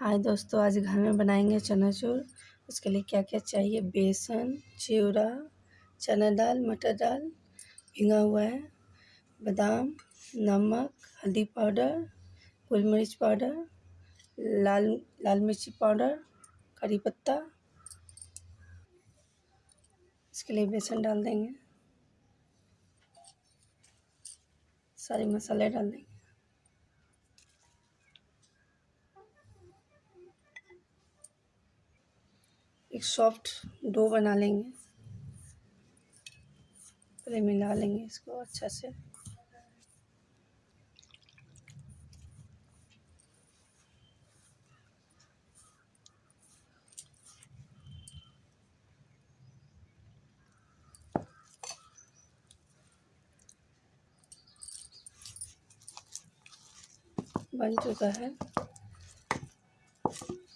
हाय दोस्तों, आज घर में बनाएँगे चनाचूर। उसके लिए क्या क्या चाहिए? बेसन, चिवड़ा, चना दाल, मटर दाल, भिंगा हुआ है, बादाम, नमक, हल्दी पाउडर, गुल मिर्च पाउडर, लाल लाल मिर्ची पाउडर, करी पत्ता। इसके लिए बेसन डाल देंगे। सारे मसाले डाल देंगे। एक सॉफ्ट डो बना लेंगे। पहले मिला लेंगे इसको अच्छा से। बन चुका है।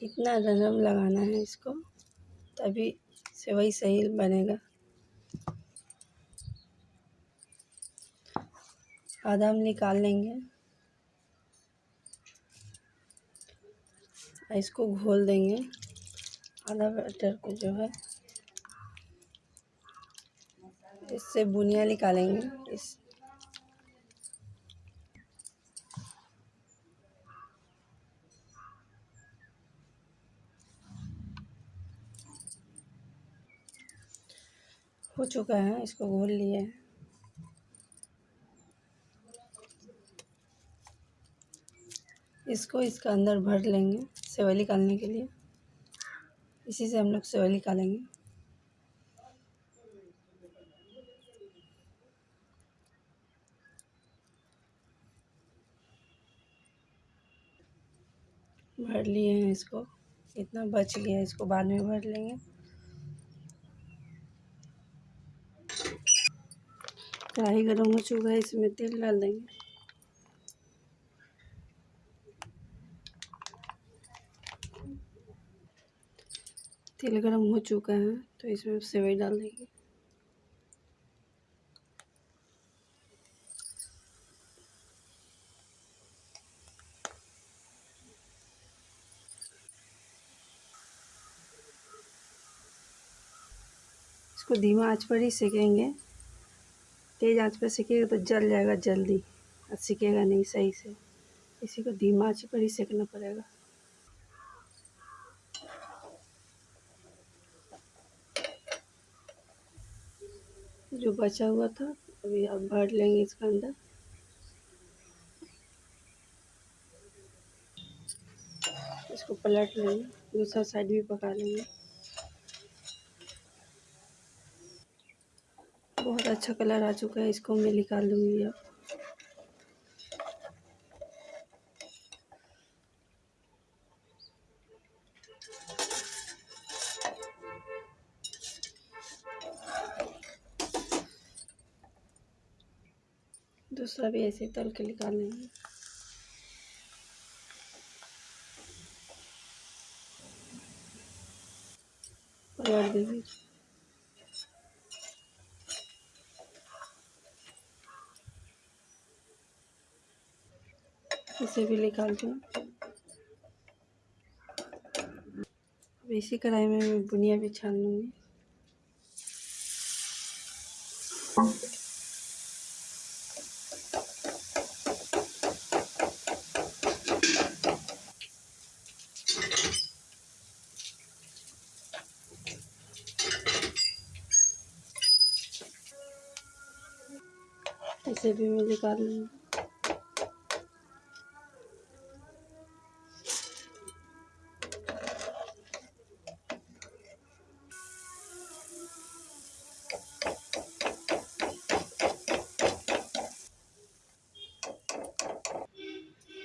इतना नरम लगाना है इसको। तभी सेवई सही बनेगा। आधा हम निकाल लेंगे। इसको घोल देंगे। आधा बैटर को जो है, इससे बुनिया निकालेंगे। इस हो चुका है, इसको घोल लिए। है इसको इसका अंदर भर लेंगे, सेवई निकालने के लिए। इसी से हम लोग सेवई निकालेंगे। भर लिए हैं इसको। इतना बच गया इसको बाद में भर लेंगे। कढ़ाई गर्म हो चुका है, इसमें तेल डाल देंगे। तेल गर्म हो चुका है तो इसमें सेवई डाल देंगे। इसको धीमा आँच पर ही सेकेंगे। तेज़ आँच पर सेकेगा तो जल जाएगा जल्दी और सीखेगा नहीं सही से। इसी को धीमा आँच पर ही सेकना पड़ेगा। जो बचा हुआ था, अभी आप भर लेंगे इसके अंदर। इसको पलट लेंगे, दूसरा साइड भी पका लेंगे। बहुत अच्छा कलर आ चुका है, इसको मैं निकाल लूँगी अब। दूसरा भी ऐसे तल के निकाल लेंगे। पलट देंगे इसे भी निकाल दूँ। इसी कढ़ाई में मैं बुनिया भी छान लूँगी। इसे भी मैं निकाल लूँगी।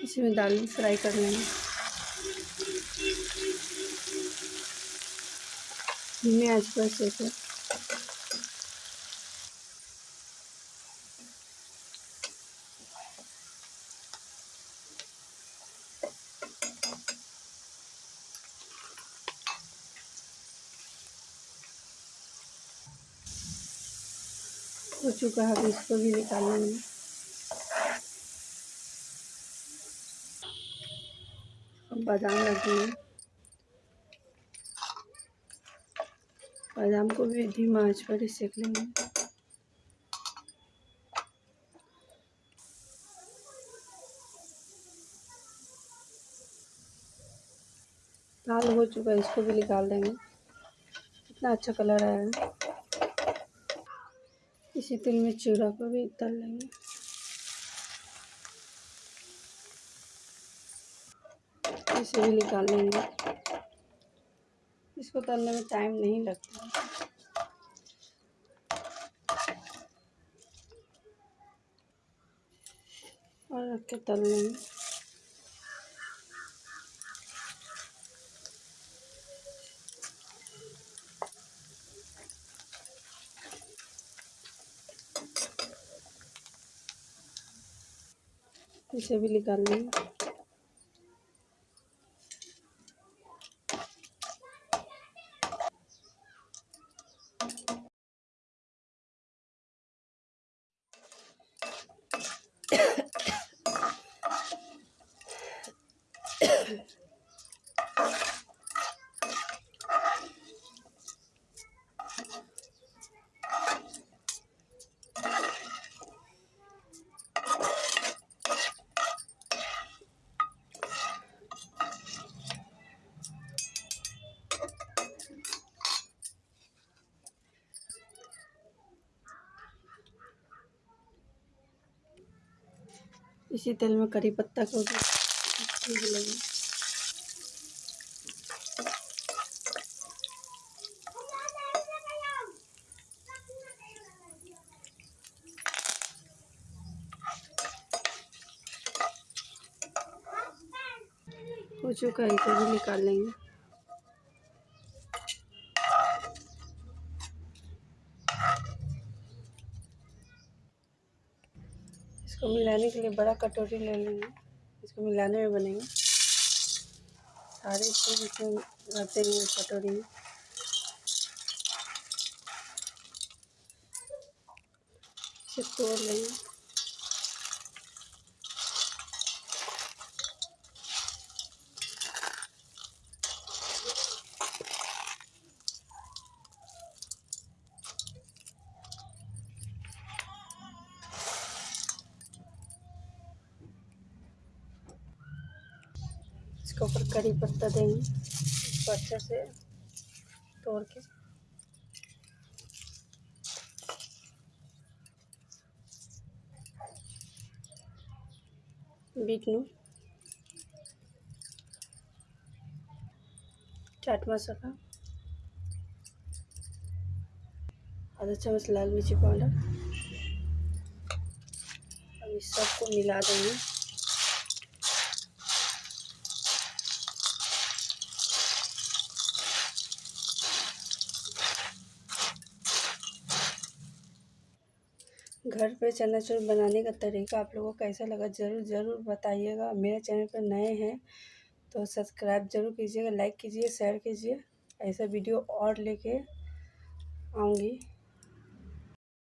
इसी में दाल फ्राई कर लेंगे। धीमे आँच पर सेके हो चुका है इसको भी निकाल लेंगे अब बादाम रख दिए बादाम को भी धीमा आँच पर ही सेक लेंगे। लाल हो चुका है, इसको भी निकाल देंगे। कितना अच्छा कलर आया है। इसी तेल में चूड़ा को भी तल लेंगे। इसे भी निकाल लेंगे इसको तलने में टाइम नहीं लगता। और रख के तल लेंगे। इसे भी निकाल लेंगे। इसी तेल में करी पत्ता को भी। लेंगे हो चुका है, इसे भी निकाल लेंगे। इसको मिलाने के लिए बड़ा कटोरी ले लेंगे। इसको मिलाने में बनेंगे। सारे चीज़ इसमें रहते हैं कटोरी में। इसे तोड़ लेंगे। इसके ऊपर करी पत्ता देंगे। इसको अच्छे से तोड़ के। बीट नू। चाट मसाला। आधा चम्मच लाल मिर्ची पाउडर। अब इस सबको मिला देंगे। घर पे चना चूर बनाने का तरीका आप लोगों को कैसा लगा ज़रूर ज़रूर बताइएगा। मेरे चैनल पर नए हैं तो सब्सक्राइब ज़रूर कीजिएगा, लाइक कीजिए, शेयर कीजिए। ऐसा वीडियो और लेके आऊँगी।